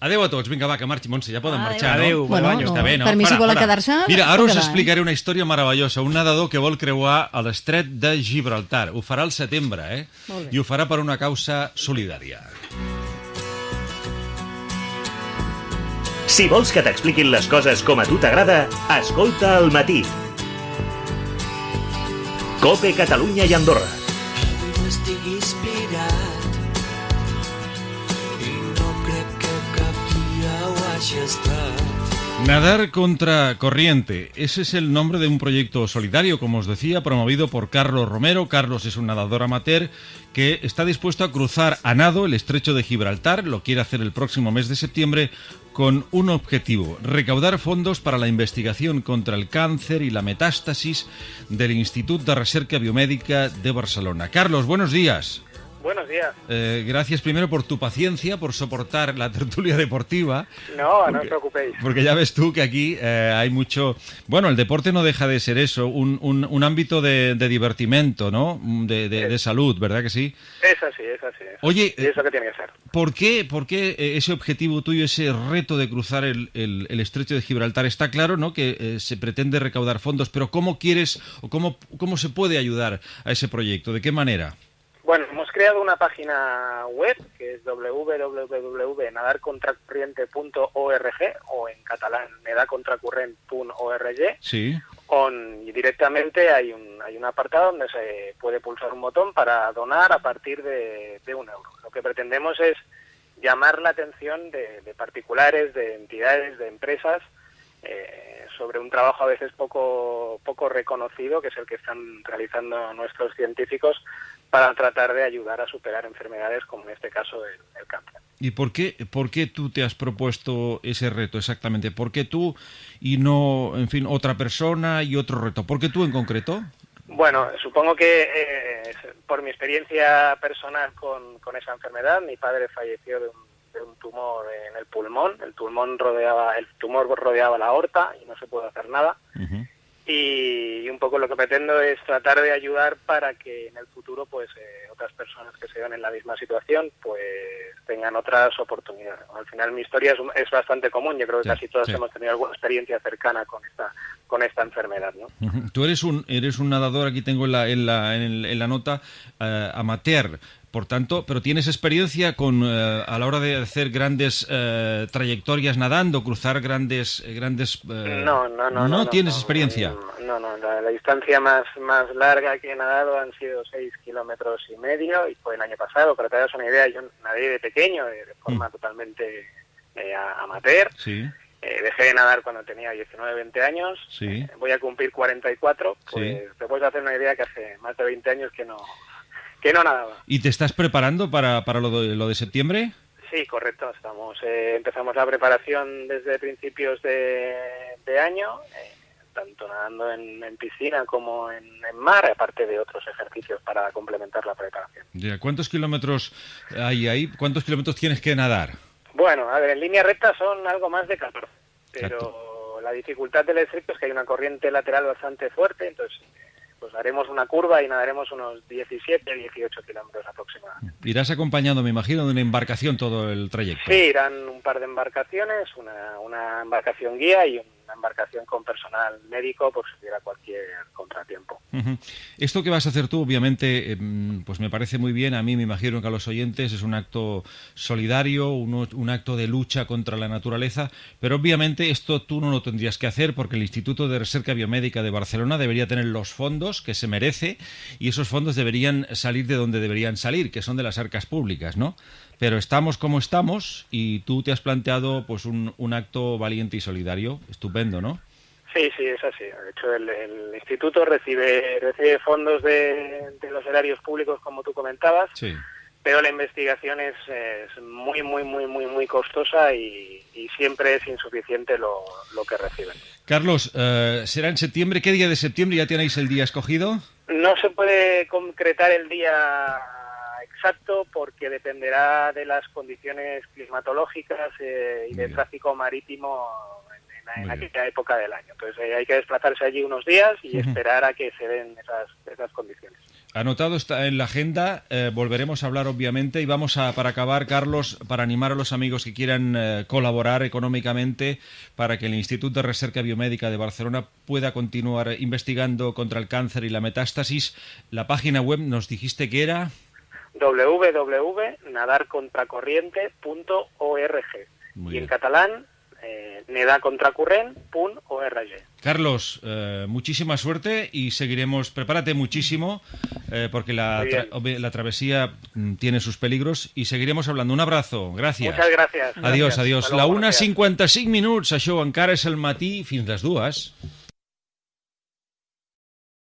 Adeu a tots, vinga, va, que marxi. Montse, ja poden Adeu. marxar, Adeu, no? bon Bueno, no, Està bé, no? per mi, si volen quedar-se, Mira, ara us quedar. explicaré una història meravellosa. Un nedador que vol creuar a l'estret de Gibraltar. Ho farà al setembre, eh? I ho farà per una causa solidària. Si vols que t'expliquin les coses com a tu t'agrada, escolta al matí. Cope Catalunya i Andorra. no estigui inspirat Nadar contra corriente. Ese es el nombre de un proyecto solidario, como os decía, promovido por Carlos Romero. Carlos es un nadador amateur que está dispuesto a cruzar a nado el estrecho de Gibraltar. Lo quiere hacer el próximo mes de septiembre con un objetivo, recaudar fondos para la investigación contra el cáncer y la metástasis del Instituto de Recerca Biomédica de Barcelona. Carlos, buenos días. Buenos días. Eh, gracias primero por tu paciencia, por soportar la tertulia deportiva. No, no os preocupéis. Porque ya ves tú que aquí eh, hay mucho... Bueno, el deporte no deja de ser eso, un, un- un ámbito de, de divertimento, ¿no? De, de- de salud, ¿verdad que sí? Es así, es así. es Oye. Y es lo que tiene que ser. ¿Por qué, por qué eh, ese objetivo tuyo, ese reto de cruzar el, el- el estrecho de Gibraltar? Está claro, ¿no? Que eh, se pretende recaudar fondos, pero ¿cómo quieres o cómo, cómo se puede ayudar a ese proyecto? ¿De qué manera? Bueno, hemos creado una página web que es www.nadarcontracorriente.org o en catalán nedacontracurrent.org Sí. on- y directamente hay un, hay un apartado donde se puede pulsar un botón para donar a partir de, de un euro. Lo que pretendemos es llamar la atención de, de particulares, de entidades, de empresas eh, sobre un trabajo a veces poco, poco reconocido, que es el que están realizando nuestros científicos para tratar de ayudar a superar enfermedades como en este caso el, el cáncer. ¿Y por qué, por qué tú te has propuesto ese reto exactamente? ¿Por qué tú y no, en fin, otra persona y otro reto? ¿Por qué tú en concreto? Bueno, supongo que eh, por mi experiencia personal con, con esa enfermedad, mi padre falleció de un, de un tumor en el pulmón. El pulmón rodeaba, el tumor rodeaba la aorta y no se puede hacer nada. Ujú. Y, un poco lo que pretendo es tratar de ayudar para que en el futuro, pues, eh, otras personas que se vean en la misma situación, pues, tengan otras oportunidades. Al final mi historia es, es bastante común. Yo creo que Sí, casi todos sí. hemos tenido alguna experiencia cercana con esta, con esta enfermedad, ¿no? Tú eres un, eres un nadador, aquí tengo en la, en la, en la nota, eh, amateur. Por tanto, pero tienes experiencia con eh, a la hora de hacer grandes eh, trayectorias nadando, cruzar grandes eh, grandes. eh, No, no, no. No, tienes no, experiencia. No, no, la, la distancia más, más larga que he nadado han sido seis kilómetros y medio y fue el año pasado. Para que te hagas una idea, yo nadé de pequeño, de, de forma Mm. totalmente eh, amateur. Sí. Eh, dejé de nadar cuando tenía 19, 20 años. Sí. Eh, voy a cumplir 44. Sí. Pues te puedes hacer una idea que hace más de 20 años que no, que no nadaba. ¿Y te estás preparando para, para lo, de, lo de septiembre? Sí, correcto. Estamos, eh, empezamos la preparación desde principios de, de año, eh, tanto nadando en, en piscina como en, en mar, aparte de otros ejercicios para complementar la preparación. Ya, ¿Cuántos kilómetros hay ahí? ¿Cuántos kilómetros tienes que nadar? Bueno, a ver, en línea recta son algo más de 14, pero la dificultad del estrecho es que hay una corriente lateral bastante fuerte, entonces pues haremos una curva y nadaremos unos 17, 18 kilómetros aproximadamente. Irás acompañado, me imagino, de una embarcación todo el trayecto. Sí, irán un par de embarcaciones, una, una embarcación guía y una embarcación con personal médico por si hubiera cualquier contratiempo. Esto que vas a hacer tú, obviamente, em, pues me parece muy bien. A mí me imagino que a los oyentes es un acto solidario, un, un acto de lucha contra la naturaleza, pero obviamente esto tú no lo tendrías que hacer porque el Instituto de Recerca Biomédica de Barcelona debería tener los fondos que se merece y esos fondos deberían salir de donde deberían salir, que son de las arcas públicas, ¿no? Pero estamos como estamos y tú te has planteado pues un acto valiente y solidario, estupendo, ¿no? Sí, sí, es así. De hecho, el, el instituto recibe, recibe fondos de, de los erarios públicos, como tú comentabas, Sí. pero la investigación es, es muy, muy, muy, muy, muy costosa y, y siempre es insuficiente lo, lo que reciben. Carlos, eh, será en septiembre. ¿Qué día de septiembre ya tenéis el día escogido? No se puede concretar el día exacto porque dependerá de las condiciones climatológicas eh, y del tráfico marítimo en, en- aquella época del año. Entonces eh, hay que desplazarse allí unos días y esperar a que se den esas, esas condiciones. Anotado está en la agenda, eh, volveremos a hablar obviamente y vamos a, para acabar, Carlos, para animar a los amigos que quieran eh, colaborar económicamente para que el Instituto de Recerca Biomédica de Barcelona pueda continuar investigando contra el cáncer y la metástasis. La página web nos dijiste que era www.nadarcontracorriente.org y en catalán nedacontracorrent.org. Carlos, eh, muchísima suerte y seguiremos. Prepárate muchísimo eh, porque la, tra- la travesía mm, tiene sus peligros y seguiremos hablando. Un abrazo, gracias. Muchas gracias. Adiós, Gracias. adiós. Hasta La luego, buenos días. 1.55 minuts, això encara és el matí fins les dues.